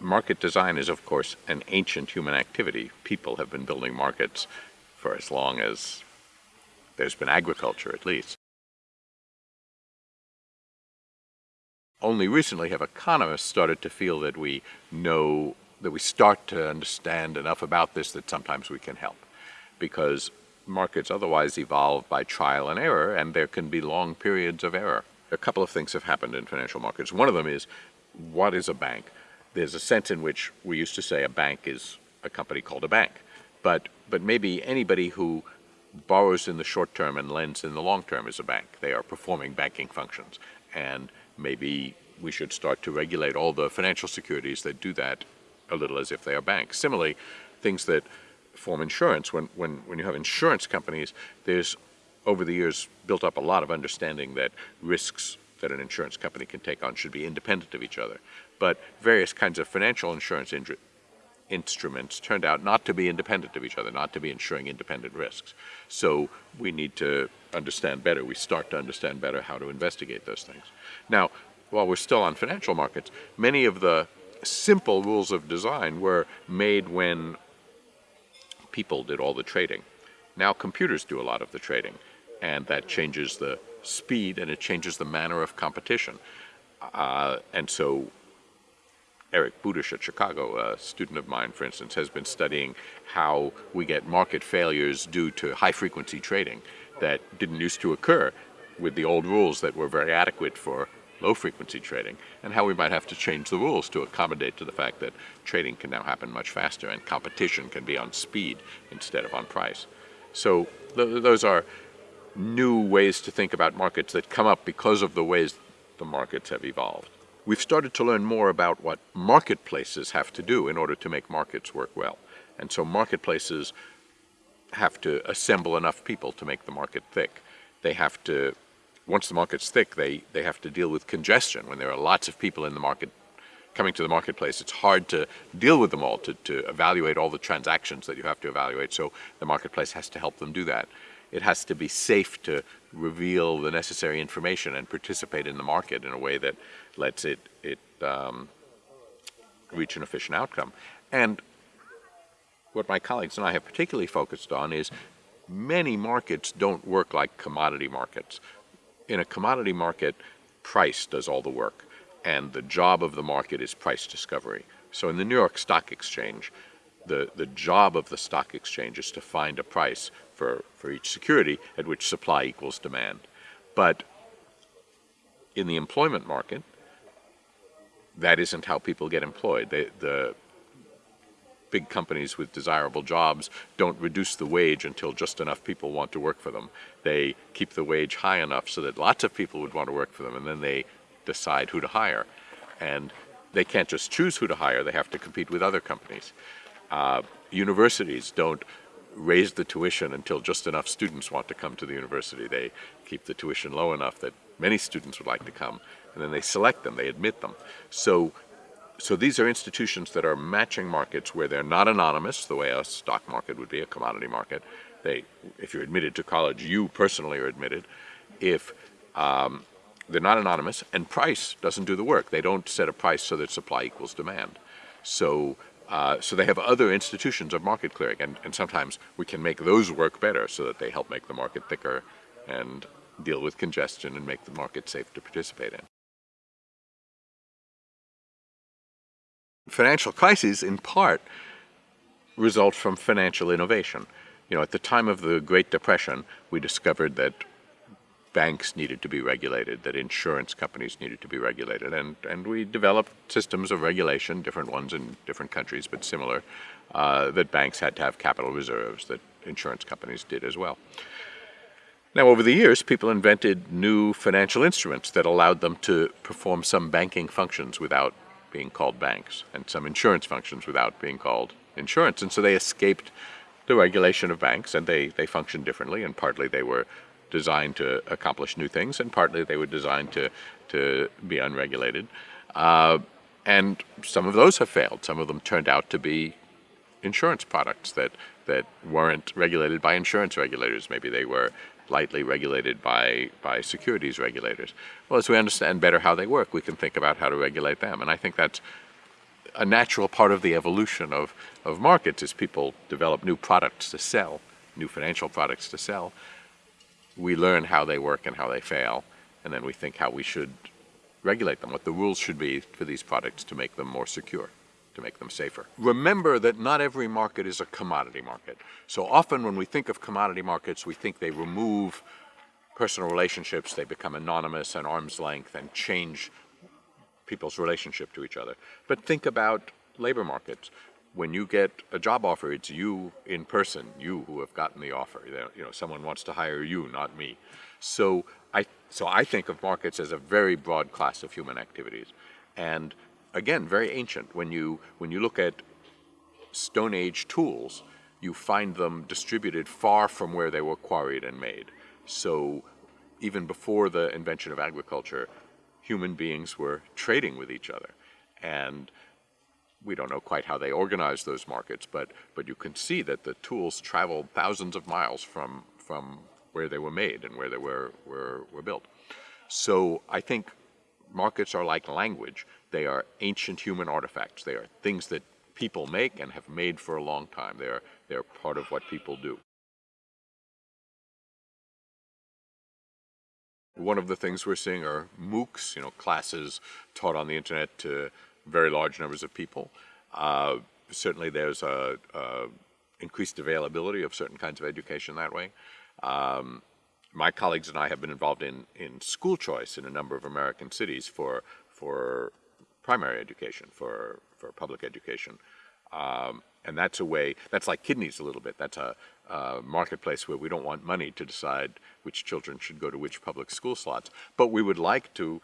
market design is, of course, an ancient human activity. People have been building markets for as long as there's been agriculture, at least. Only recently have economists started to feel that we know, that we start to understand enough about this that sometimes we can help. Because markets otherwise evolve by trial and error, and there can be long periods of error. A couple of things have happened in financial markets. One of them is, what is a bank? There's a sense in which we used to say a bank is a company called a bank. But, but maybe anybody who borrows in the short term and lends in the long term is a bank. They are performing banking functions. And maybe we should start to regulate all the financial securities that do that a little as if they are banks. Similarly, things that form insurance, when, when, when you have insurance companies, there's over the years built up a lot of understanding that risks that an insurance company can take on should be independent of each other. But various kinds of financial insurance instruments turned out not to be independent of each other, not to be insuring independent risks. So we need to understand better, we start to understand better how to investigate those things. Now, while we're still on financial markets, many of the simple rules of design were made when people did all the trading. Now computers do a lot of the trading, and that changes the speed and it changes the manner of competition. Uh, and so Eric Budish at Chicago, a student of mine, for instance, has been studying how we get market failures due to high-frequency trading that didn't used to occur with the old rules that were very adequate for low-frequency trading, and how we might have to change the rules to accommodate to the fact that trading can now happen much faster and competition can be on speed instead of on price. So th those are new ways to think about markets that come up because of the ways the markets have evolved. We've started to learn more about what marketplaces have to do in order to make markets work well. And so marketplaces have to assemble enough people to make the market thick. They have to, once the market's thick, they, they have to deal with congestion. When there are lots of people in the market coming to the marketplace, it's hard to deal with them all, to, to evaluate all the transactions that you have to evaluate. So the marketplace has to help them do that. It has to be safe to reveal the necessary information and participate in the market in a way that lets it, it um, reach an efficient outcome. And what my colleagues and I have particularly focused on is many markets don't work like commodity markets. In a commodity market, price does all the work, and the job of the market is price discovery. So in the New York Stock Exchange, the, the job of the stock exchange is to find a price for, for each security at which supply equals demand. But in the employment market, that isn't how people get employed. They, the big companies with desirable jobs don't reduce the wage until just enough people want to work for them. They keep the wage high enough so that lots of people would want to work for them, and then they decide who to hire. And they can't just choose who to hire, they have to compete with other companies. Uh, universities don't raise the tuition until just enough students want to come to the university. They keep the tuition low enough that many students would like to come, and then they select them, they admit them. So, so these are institutions that are matching markets where they're not anonymous, the way a stock market would be, a commodity market. They, if you're admitted to college, you personally are admitted. If um, they're not anonymous, and price doesn't do the work. They don't set a price so that supply equals demand. So uh, so they have other institutions of market clearing, and, and sometimes we can make those work better so that they help make the market thicker and deal with congestion and make the market safe to participate in. Financial crises, in part, result from financial innovation. You know, at the time of the Great Depression, we discovered that banks needed to be regulated, that insurance companies needed to be regulated. And, and we developed systems of regulation, different ones in different countries, but similar, uh, that banks had to have capital reserves, that insurance companies did as well. Now, over the years, people invented new financial instruments that allowed them to perform some banking functions without being called banks, and some insurance functions without being called insurance. And so they escaped the regulation of banks, and they, they functioned differently, and partly they were designed to accomplish new things, and partly they were designed to, to be unregulated. Uh, and some of those have failed. Some of them turned out to be insurance products that, that weren't regulated by insurance regulators. Maybe they were lightly regulated by, by securities regulators. Well, as we understand better how they work, we can think about how to regulate them. And I think that's a natural part of the evolution of, of markets is people develop new products to sell, new financial products to sell. We learn how they work and how they fail, and then we think how we should regulate them, what the rules should be for these products to make them more secure, to make them safer. Remember that not every market is a commodity market. So often when we think of commodity markets, we think they remove personal relationships, they become anonymous and arm's length and change people's relationship to each other. But think about labor markets. When you get a job offer, it's you in person, you who have gotten the offer. You know, someone wants to hire you, not me. So I, so I think of markets as a very broad class of human activities. And again, very ancient. When you, when you look at Stone Age tools, you find them distributed far from where they were quarried and made. So even before the invention of agriculture, human beings were trading with each other. And we don't know quite how they organize those markets, but, but you can see that the tools traveled thousands of miles from, from where they were made and where they were, were, were built. So I think markets are like language. They are ancient human artifacts. They are things that people make and have made for a long time. They are, they are part of what people do. One of the things we're seeing are MOOCs, you know, classes taught on the internet to very large numbers of people. Uh, certainly there's a, a, increased availability of certain kinds of education that way. Um, my colleagues and I have been involved in, in school choice in a number of American cities for, for primary education, for, for public education. Um, and that's a way, that's like kidneys a little bit. That's a, marketplace where we don't want money to decide which children should go to which public school slots. But we would like to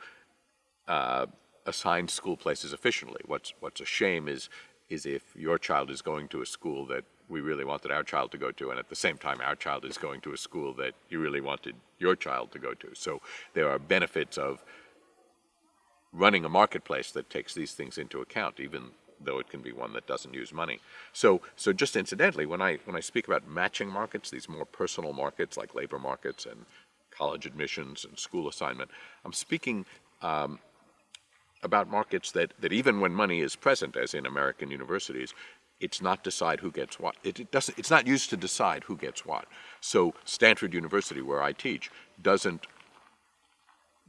uh, assign school places efficiently. What's, what's a shame is, is if your child is going to a school that we really wanted our child to go to, and at the same time our child is going to a school that you really wanted your child to go to. So there are benefits of running a marketplace that takes these things into account, even though it can be one that doesn't use money. So, so just incidentally, when I, when I speak about matching markets, these more personal markets like labor markets and college admissions and school assignment, I'm speaking um, about markets that, that even when money is present, as in American universities, it's not decide who gets what. It, it, doesn't, it's not used to decide who gets what. So Stanford University, where I teach, doesn't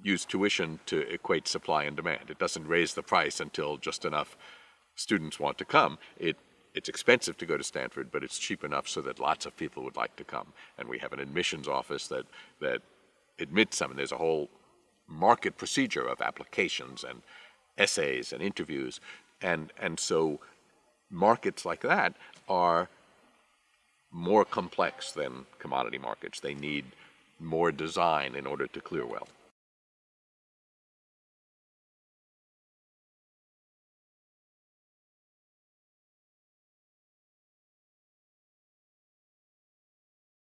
use tuition to equate supply and demand. It doesn't raise the price until just enough students want to come. It, it's expensive to go to Stanford, but it's cheap enough so that lots of people would like to come. And we have an admissions office that, that admits them, and there's a whole market procedure of applications and essays and interviews. And, and so markets like that are more complex than commodity markets. They need more design in order to clear well.